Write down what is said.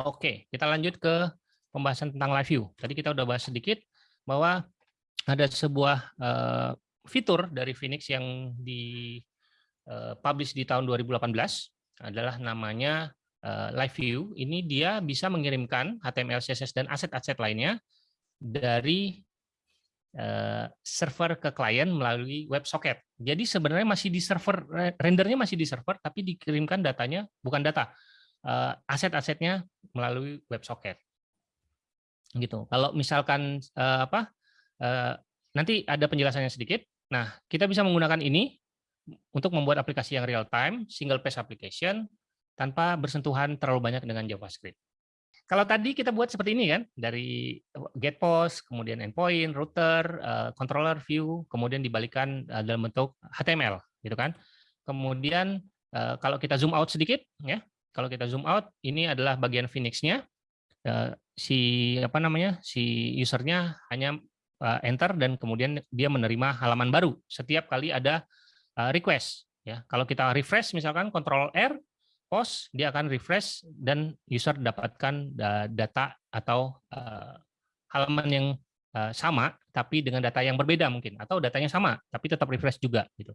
Oke, kita lanjut ke pembahasan tentang live view. Tadi kita udah bahas sedikit bahwa ada sebuah uh, fitur dari Phoenix yang di uh, publish di tahun 2018 adalah namanya uh, live view. Ini dia bisa mengirimkan HTML, CSS dan aset-aset lainnya dari server ke klien melalui WebSocket. Jadi sebenarnya masih di server rendernya masih di server tapi dikirimkan datanya bukan data uh, aset-asetnya melalui WebSocket. Gitu. Kalau misalkan uh, apa uh, nanti ada penjelasannya sedikit. Nah, kita bisa menggunakan ini untuk membuat aplikasi yang real time, single page application tanpa bersentuhan terlalu banyak dengan JavaScript. Kalau tadi kita buat seperti ini kan, dari get post, kemudian endpoint, router, controller view, kemudian dibalikan dalam bentuk HTML, gitu kan. Kemudian kalau kita zoom out sedikit, ya, kalau kita zoom out, ini adalah bagian Phoenix-nya. Eh, si apa namanya si usernya hanya eh, enter dan kemudian dia menerima halaman baru setiap kali ada eh, request. Ya, kalau kita refresh misalkan Ctrl R, post, dia akan refresh dan user dapatkan data atau halaman yang sama tapi dengan data yang berbeda mungkin atau datanya sama tapi tetap refresh juga gitu.